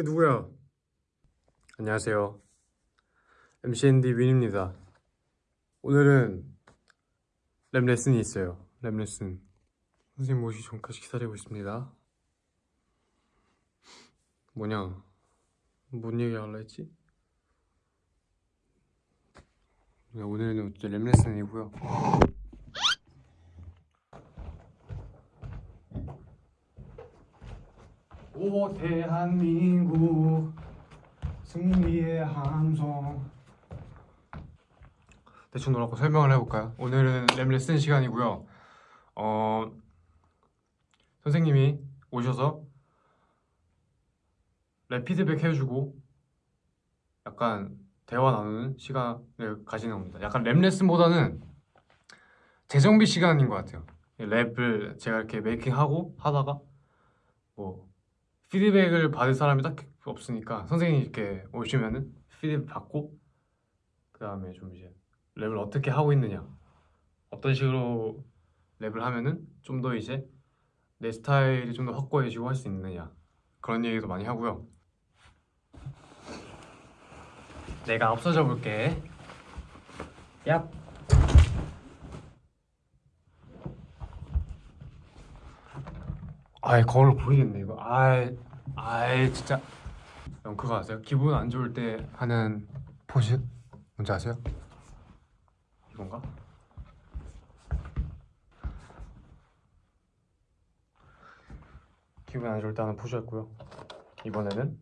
이게 누구야? 안녕하세요. MCND 윈입니다. 오늘은 랩 레슨이 있어요. 랩 레슨. 선생님 오시기 전까지 기다리고 있습니다. 뭐냐? 뭔 얘기 하려 했지? 네, 오늘은 랩 레슨이고요. 오 대한민국 승리의 함성. 대충 놀았고 설명을 해볼까요? 오늘은 랩 레슨 시간이고요. 어 선생님이 오셔서 랩 피드백 해주고 약간 대화 나누는 시간을 가지는 겁니다. 약간 랩 레슨보다는 재정비 시간인 것 같아요. 랩을 제가 이렇게 메이킹하고 하다가 뭐 피드백을 받을 사람이 딱 없으니까 선생님이 이렇게 오시면은 피드백 받고 그 다음에 좀 이제 랩을 어떻게 하고 있느냐 어떤 식으로 랩을 하면은 좀 더 이제 내 스타일이 좀 더 확고해지고 할 수 있느냐 그런 얘기도 많이 하고요. 내가 앞서져 볼게. 얍 아이 거울 보이겠네 이거 아이 아이 진짜 형 그거 아세요? 기분 안 좋을 때 하는 포즈 뭔지 아세요? 이건가? 기분 안 좋을 때 하는 포즈였고요 이번에는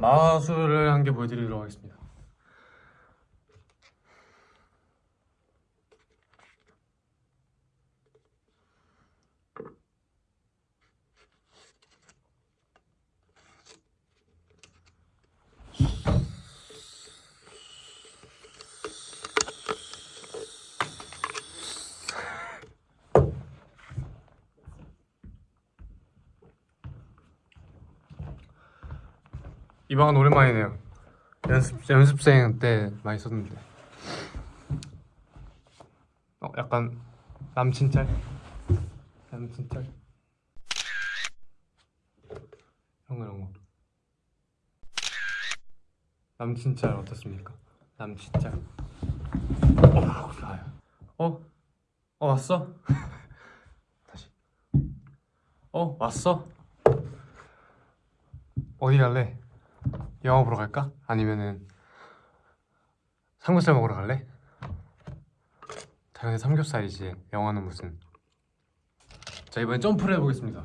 마술을 한 개 보여드리도록 하겠습니다 이 방은 오랜만이네요. 연습 연습생 때 많이 썼는데. 어 약간 남친 짤. 남친 짤. 이런 거 이런 거. 남친 짤 어떻습니까? 남친 짤. 어 좋아요. 어? 어 왔어? 다시. 어 왔어? 어디 갈래? 영화 보러 갈까? 아니면은 삼겹살 먹으러 갈래? 당연히 삼겹살이지 영화는 무슨 자 이번엔 점프를 해보겠습니다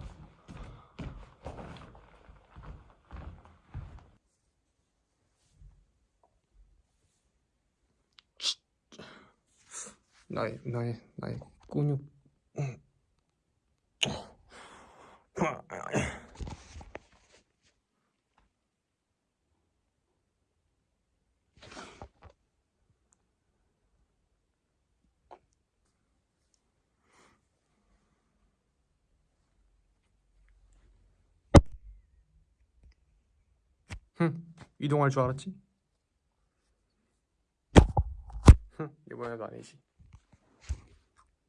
나의 나의 나의 근육 흥 이동할 줄 알았지? 흥 이번에도 아니지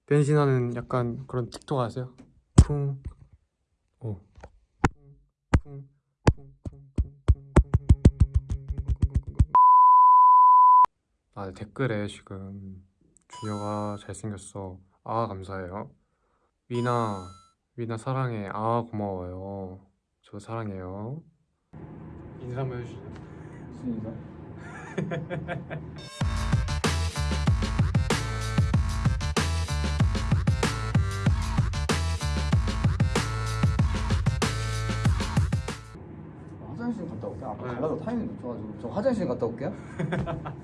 변신하는 약간 그런 틱톡 아세요? 쿵 오. 아 댓글에 지금 준혁아 잘생겼어 아 감사해요 위나 위나 사랑해 아 고마워요 저 사랑해요 인사 한번 해주시죠 무슨 인사? 화장실 갔다 올게. 아까 네. 갈라고 타이밍 놓쳐가지고 저 화장실 갔다 올게요.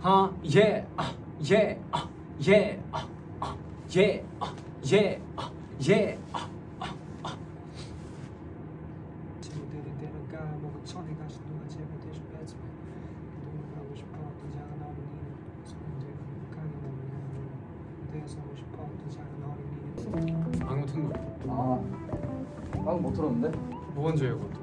하, 예, 아, 예, 아, 예, 아, 아, 예, 아, 예, 아, 예, 아. 친구들이 때는 까먹고 천에 가시 누가 제발 대신 뺐으면 도망가고 싶어 또 작은 어린이 손들 가게 먹는 대서고 싶어 또 작은 어린이 방금 튼 거. 아, 방금 못 들었는데? 뭐해 그것도